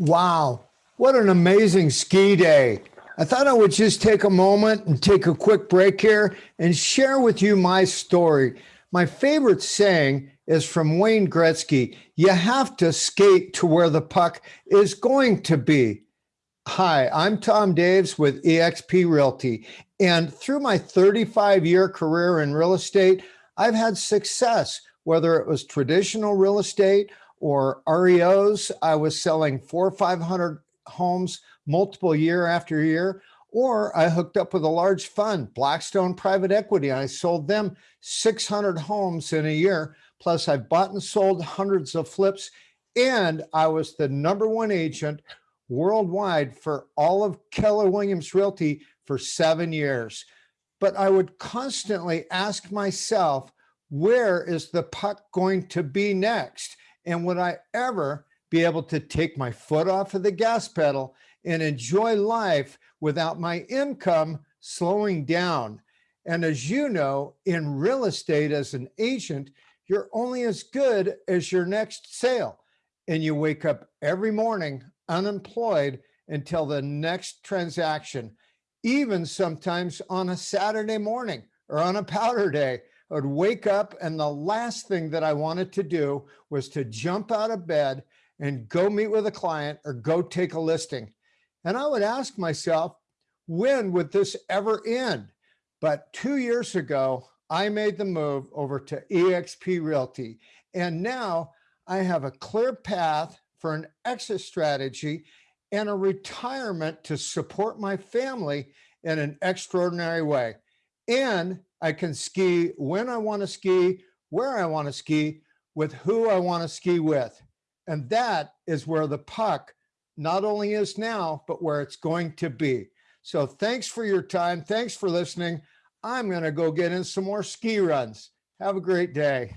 Wow, what an amazing ski day. I thought I would just take a moment and take a quick break here and share with you my story. My favorite saying is from Wayne Gretzky, you have to skate to where the puck is going to be. Hi, I'm Tom Daves with eXp Realty. And through my 35 year career in real estate, I've had success, whether it was traditional real estate or REOs. I was selling four or 500 homes multiple year after year, or I hooked up with a large fund, Blackstone Private Equity. I sold them 600 homes in a year. Plus I've bought and sold hundreds of flips and I was the number one agent worldwide for all of Keller Williams Realty for seven years. But I would constantly ask myself, where is the puck going to be next? And would I ever be able to take my foot off of the gas pedal and enjoy life without my income slowing down? And as you know, in real estate as an agent, you're only as good as your next sale. And you wake up every morning unemployed until the next transaction, even sometimes on a Saturday morning or on a powder day I would wake up and the last thing that I wanted to do was to jump out of bed and go meet with a client or go take a listing. And I would ask myself, when would this ever end? But two years ago, I made the move over to eXp Realty. And now I have a clear path for an exit strategy and a retirement to support my family in an extraordinary way. And I can ski when I want to ski, where I want to ski, with who I want to ski with. And that is where the puck not only is now, but where it's going to be. So thanks for your time. Thanks for listening. I'm going to go get in some more ski runs. Have a great day.